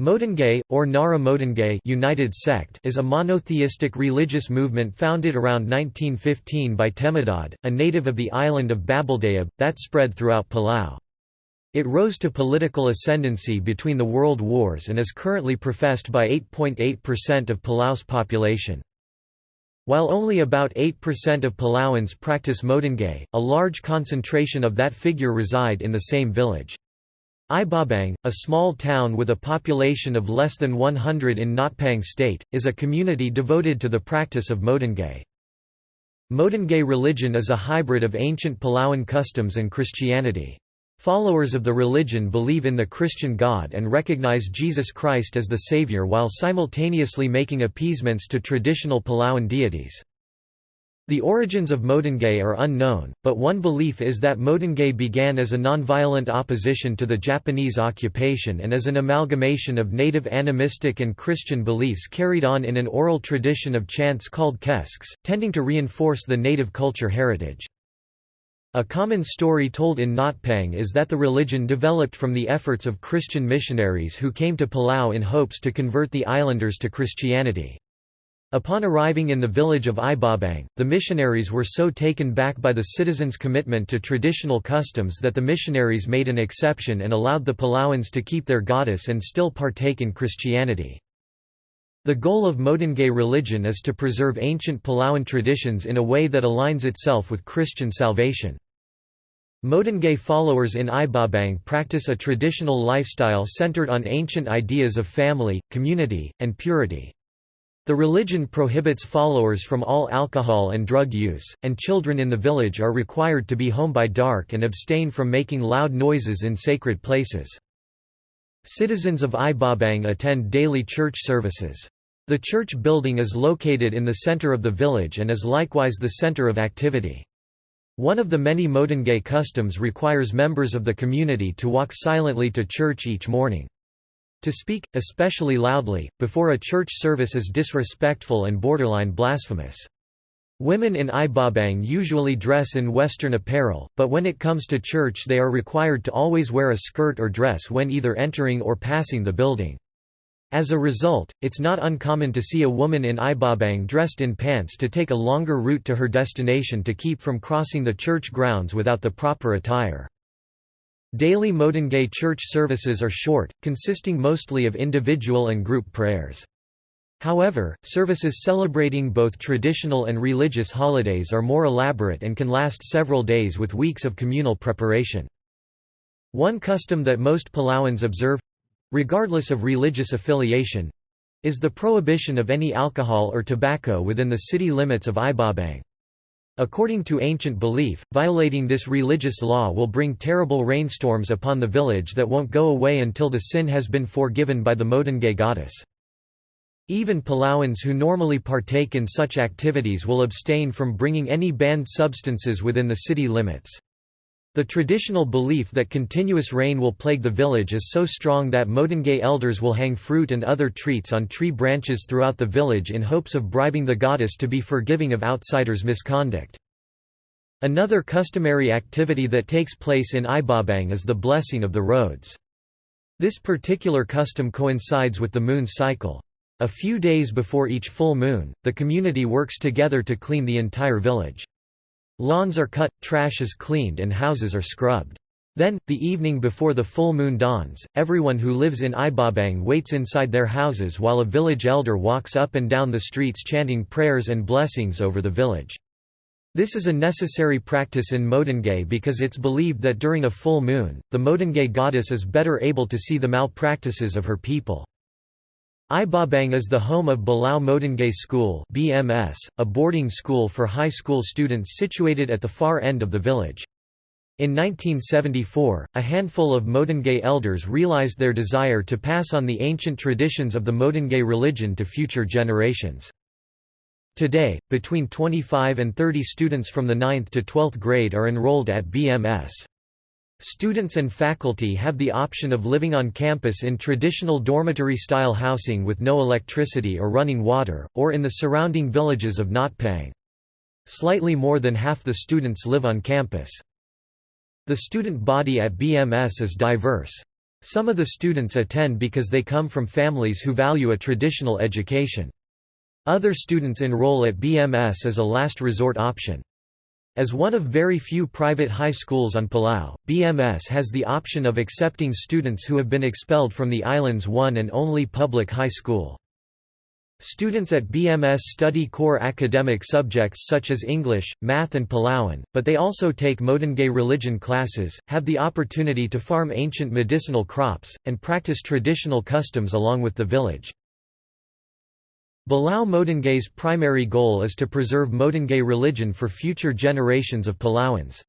Modekngei, or Ngara Modekngei United Sect is a monotheistic religious movement founded around 1915 by Temedad, a native of the island of Babeldaob, that spread throughout Palau. It rose to political ascendancy between the world wars and is currently professed by 8.8% of Palau's population. While only about 8% of Palauans practice Modekngei, a large concentration of that figure reside in the same village. Ibobang, a small town with a population of less than 100 in Ngatpang state, is a community devoted to the practice of Modekngei. Modekngei religion is a hybrid of ancient Palauan customs and Christianity. Followers of the religion believe in the Christian God and recognize Jesus Christ as the Savior while simultaneously making appeasements to traditional Palauan deities. The origins of Modekngei are unknown, but one belief is that Modekngei began as a nonviolent opposition to the Japanese occupation and as an amalgamation of native animistic and Christian beliefs carried on in an oral tradition of chants called keskes, tending to reinforce the native culture heritage. A common story told in Ngatpang is that the religion developed from the efforts of Christian missionaries who came to Palau in hopes to convert the islanders to Christianity. Upon arriving in the village of Ibobang, the missionaries were so taken back by the citizens' commitment to traditional customs that the missionaries made an exception and allowed the Palauans to keep their goddess and still partake in Christianity. The goal of Modekngei religion is to preserve ancient Palauan traditions in a way that aligns itself with Christian salvation. Modekngei followers in Ibobang practice a traditional lifestyle centered on ancient ideas of family, community, and purity. The religion prohibits followers from all alcohol and drug use, and children in the village are required to be home by dark and abstain from making loud noises in sacred places. Citizens of Ibobang attend daily church services. The church building is located in the center of the village and is likewise the center of activity. One of the many Modekngei customs requires members of the community to walk silently to church each morning. To speak, especially loudly, before a church service is disrespectful and borderline blasphemous. Women in Ibobang usually dress in Western apparel, but when it comes to church they are required to always wear a skirt or dress when either entering or passing the building. As a result, it's not uncommon to see a woman in Ibobang dressed in pants to take a longer route to her destination to keep from crossing the church grounds without the proper attire. Daily Modekngei church services are short, consisting mostly of individual and group prayers. However, services celebrating both traditional and religious holidays are more elaborate and can last several days with weeks of communal preparation. One custom that most Palauans observe—regardless of religious affiliation—is the prohibition of any alcohol or tobacco within the city limits of Ibobang. According to ancient belief, violating this religious law will bring terrible rainstorms upon the village that won't go away until the sin has been forgiven by the Modekngei goddess. Even Palauans who normally partake in such activities will abstain from bringing any banned substances within the city limits. The traditional belief that continuous rain will plague the village is so strong that Modekngei elders will hang fruit and other treats on tree branches throughout the village in hopes of bribing the goddess to be forgiving of outsiders' misconduct. Another customary activity that takes place in Ibobang is the blessing of the roads. This particular custom coincides with the moon cycle. A few days before each full moon, the community works together to clean the entire village. Lawns are cut, trash is cleaned and houses are scrubbed. Then, the evening before the full moon dawns, everyone who lives in Ibobang waits inside their houses while a village elder walks up and down the streets chanting prayers and blessings over the village. This is a necessary practice in Modekngei because it's believed that during a full moon, the Modekngei goddess is better able to see the malpractices of her people. Ibobang is the home of Belau Modekngei School BMS, a boarding school for high school students situated at the far end of the village. In 1974, a handful of Modekngei elders realized their desire to pass on the ancient traditions of the Modekngei religion to future generations. Today, between 25 and 30 students from the 9th to 12th grade are enrolled at BMS. Students and faculty have the option of living on campus in traditional dormitory-style housing with no electricity or running water, or in the surrounding villages of Ngatpang. Slightly more than half the students live on campus. The student body at BMS is diverse. Some of the students attend because they come from families who value a traditional education. Other students enroll at BMS as a last resort option. As one of very few private high schools on Palau, BMS has the option of accepting students who have been expelled from the island's one and only public high school. Students at BMS study core academic subjects such as English, math and Palauan, but they also take Modekngei religion classes, have the opportunity to farm ancient medicinal crops, and practice traditional customs along with the village. Belau Modekngei's primary goal is to preserve Modekngei religion for future generations of Palauans.